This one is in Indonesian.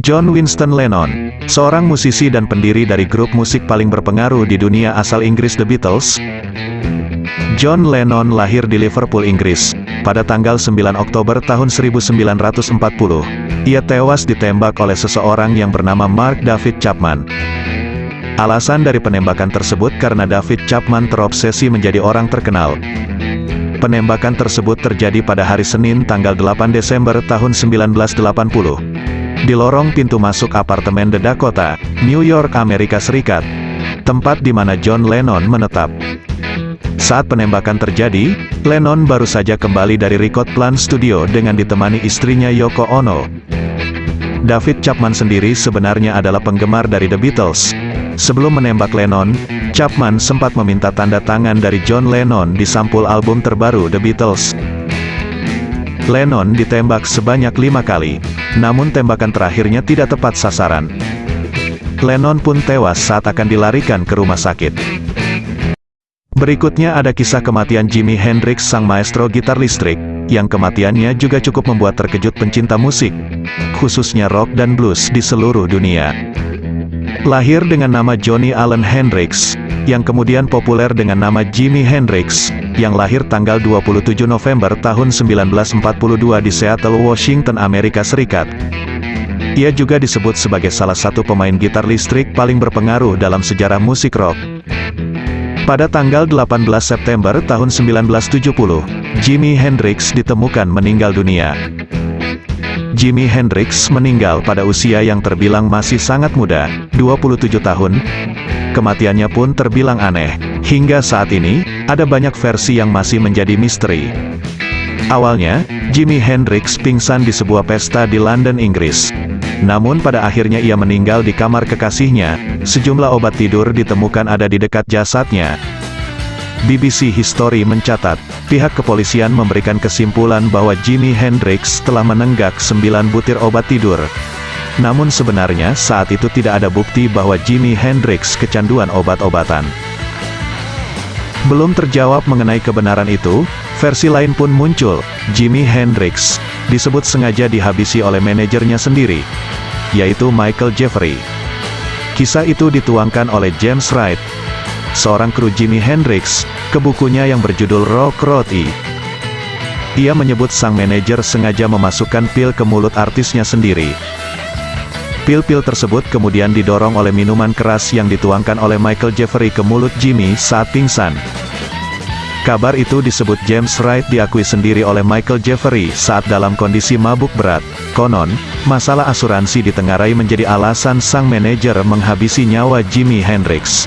John Winston Lennon, seorang musisi dan pendiri dari grup musik paling berpengaruh di dunia asal Inggris The Beatles. John Lennon lahir di Liverpool, Inggris, pada tanggal 9 Oktober tahun 1940. Ia tewas ditembak oleh seseorang yang bernama Mark David Chapman. Alasan dari penembakan tersebut karena David Chapman terobsesi menjadi orang terkenal. Penembakan tersebut terjadi pada hari Senin tanggal 8 Desember tahun 1980 di lorong pintu masuk apartemen The Dakota, New York, Amerika Serikat, tempat di mana John Lennon menetap. Saat penembakan terjadi, Lennon baru saja kembali dari Record Plant Studio dengan ditemani istrinya Yoko Ono. David Chapman sendiri sebenarnya adalah penggemar dari The Beatles. Sebelum menembak Lennon, Chapman sempat meminta tanda tangan dari John Lennon di sampul album terbaru The Beatles. Lennon ditembak sebanyak lima kali, namun tembakan terakhirnya tidak tepat sasaran. Lennon pun tewas saat akan dilarikan ke rumah sakit. Berikutnya ada kisah kematian Jimi Hendrix sang maestro gitar listrik, yang kematiannya juga cukup membuat terkejut pencinta musik, khususnya rock dan blues di seluruh dunia. Lahir dengan nama Johnny Allen Hendrix, yang kemudian populer dengan nama Jimi Hendrix, yang lahir tanggal 27 November tahun 1942 di Seattle, Washington, Amerika Serikat. Ia juga disebut sebagai salah satu pemain gitar listrik paling berpengaruh dalam sejarah musik rock. Pada tanggal 18 September tahun 1970, Jimi Hendrix ditemukan meninggal dunia. Jimi Hendrix meninggal pada usia yang terbilang masih sangat muda, 27 tahun. Kematiannya pun terbilang aneh. Hingga saat ini, ada banyak versi yang masih menjadi misteri. Awalnya, Jimi Hendrix pingsan di sebuah pesta di London, Inggris. Namun pada akhirnya ia meninggal di kamar kekasihnya, sejumlah obat tidur ditemukan ada di dekat jasadnya. BBC History mencatat, pihak kepolisian memberikan kesimpulan bahwa Jimi Hendrix telah menenggak 9 butir obat tidur. Namun sebenarnya saat itu tidak ada bukti bahwa Jimi Hendrix kecanduan obat-obatan. Belum terjawab mengenai kebenaran itu, versi lain pun muncul, Jimi Hendrix, disebut sengaja dihabisi oleh manajernya sendiri, yaitu Michael Jeffrey. Kisah itu dituangkan oleh James Wright, seorang kru Jimi Hendrix, ke bukunya yang berjudul Rock Roti. Ia menyebut sang manajer sengaja memasukkan pil ke mulut artisnya sendiri, Pil-pil tersebut kemudian didorong oleh minuman keras yang dituangkan oleh Michael Jeffrey ke mulut Jimmy saat pingsan. Kabar itu disebut James Wright diakui sendiri oleh Michael Jeffrey saat dalam kondisi mabuk berat. Konon, masalah asuransi ditengarai menjadi alasan sang manajer menghabisi nyawa Jimi Hendrix.